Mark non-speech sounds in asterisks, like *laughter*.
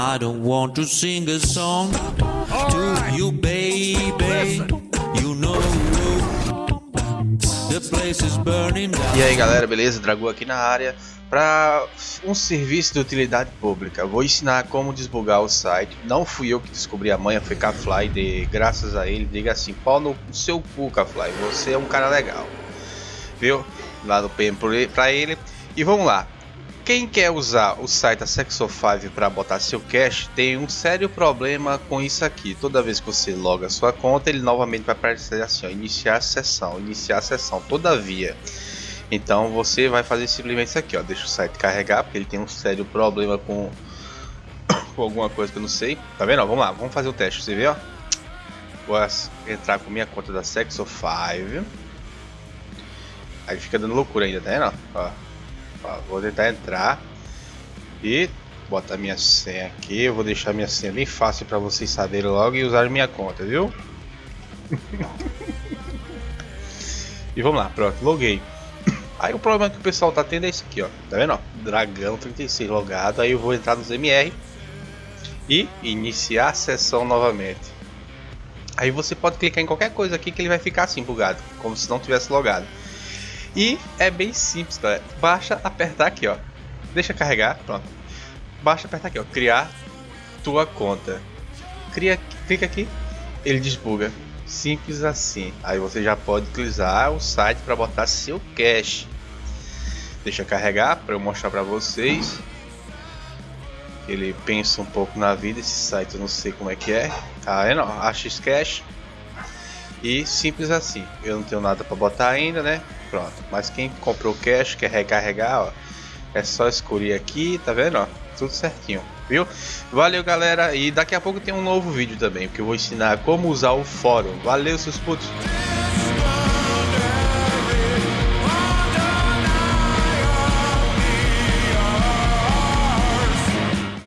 I don't want to sing a song to you, baby. You know the place is burning down. E aí galera, beleza? Dragão aqui na área para um serviço de utilidade pública. Vou ensinar como desbugar o site. Não fui eu que descobri a manha, foi Kafly. De, graças a ele, diga assim: pau no seu cu, Kafly. Você é um cara legal, viu? Lá no PM para ele. E vamos lá. Quem quer usar o site da Sexo5 para botar seu cache tem um sério problema com isso aqui. Toda vez que você loga sua conta, ele novamente vai aparecer assim: ó, iniciar a sessão, iniciar a sessão. Todavia, então você vai fazer simplesmente isso aqui, ó, deixa o site carregar, porque ele tem um sério problema com, *coughs* com alguma coisa que eu não sei. Tá vendo? Ó, vamos lá, vamos fazer o teste. Você vê, ó. Vou entrar com minha conta da Sexo5. Aí fica dando loucura ainda, tá vendo? Ó, vou tentar entrar e botar minha senha aqui. Eu vou deixar minha senha bem fácil para vocês saberem logo e usar minha conta, viu? *laughs* e vamos lá, pronto, loguei. Aí o problema que o pessoal tá tendo é isso aqui, ó. Tá vendo? Ó? Dragão 36 logado. Aí eu vou entrar nos MR e iniciar a sessão novamente. Aí você pode clicar em qualquer coisa aqui que ele vai ficar assim bugado, como se não tivesse logado. E é bem simples, galera. Basta apertar aqui, ó. Deixa carregar, pronto. Basta apertar aqui, ó. Criar tua conta. Cria, clica aqui, ele desbuga. Simples assim. Aí você já pode utilizar o site para botar seu cache. Deixa carregar para eu mostrar para vocês. Ele pensa um pouco na vida. Esse site eu não sei como é que é. Tá vendo? AX Cache. E simples assim. Eu não tenho nada para botar ainda, né? Pronto. Mas quem comprou cash, quer recarregar, ó, é só escolher aqui, tá vendo? Ó, tudo certinho, viu? Valeu, galera. E daqui a pouco tem um novo vídeo também, que eu vou ensinar como usar o fórum. Valeu, seus putos.